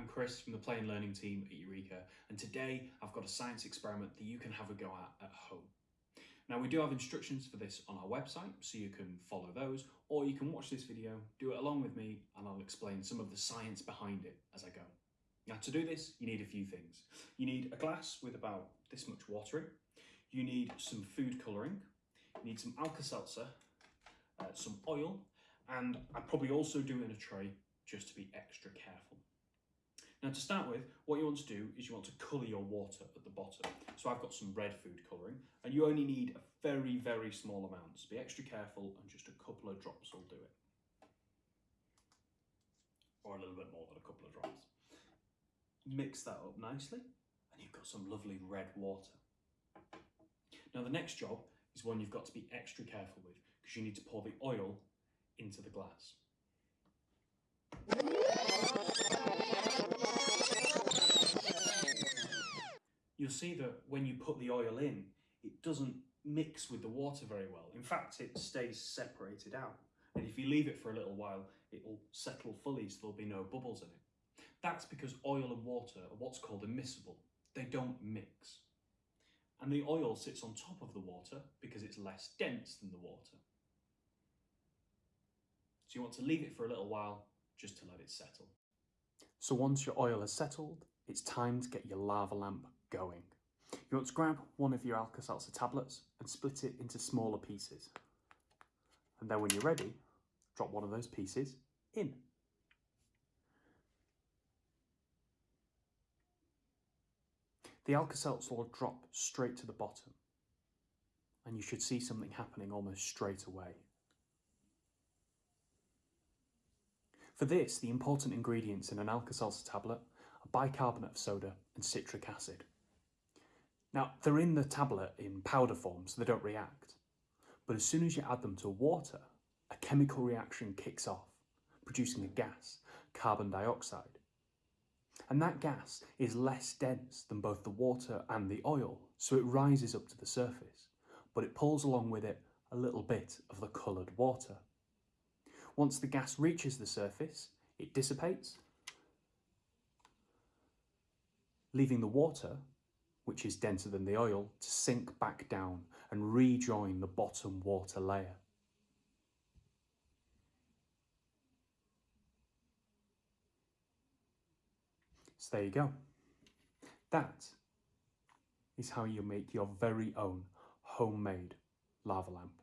I'm Chris from the Play and Learning team at Eureka, and today I've got a science experiment that you can have a go at at home. Now we do have instructions for this on our website, so you can follow those, or you can watch this video, do it along with me, and I'll explain some of the science behind it as I go. Now to do this, you need a few things. You need a glass with about this much water in, you need some food colouring, you need some Alka-Seltzer, uh, some oil, and I'd probably also do it in a tray just to be extra careful. Now to start with, what you want to do is you want to colour your water at the bottom. So I've got some red food colouring and you only need a very, very small amount. So be extra careful and just a couple of drops will do it. Or a little bit more than a couple of drops. Mix that up nicely and you've got some lovely red water. Now the next job is one you've got to be extra careful with because you need to pour the oil into the glass. You'll see that when you put the oil in, it doesn't mix with the water very well. In fact, it stays separated out. And if you leave it for a little while, it will settle fully so there'll be no bubbles in it. That's because oil and water are what's called immiscible. They don't mix. And the oil sits on top of the water because it's less dense than the water. So you want to leave it for a little while just to let it settle. So once your oil has settled, it's time to get your lava lamp going. You want to grab one of your Alka-Seltzer tablets and split it into smaller pieces. And then when you're ready, drop one of those pieces in. The Alka-Seltzer will drop straight to the bottom and you should see something happening almost straight away. For this, the important ingredients in an Alka-Seltzer tablet are bicarbonate of soda and citric acid. Now, they're in the tablet in powder form, so they don't react. But as soon as you add them to water, a chemical reaction kicks off, producing a gas, carbon dioxide. And that gas is less dense than both the water and the oil, so it rises up to the surface, but it pulls along with it a little bit of the coloured water. Once the gas reaches the surface, it dissipates, leaving the water, which is denser than the oil, to sink back down and rejoin the bottom water layer. So there you go. That is how you make your very own homemade lava lamp.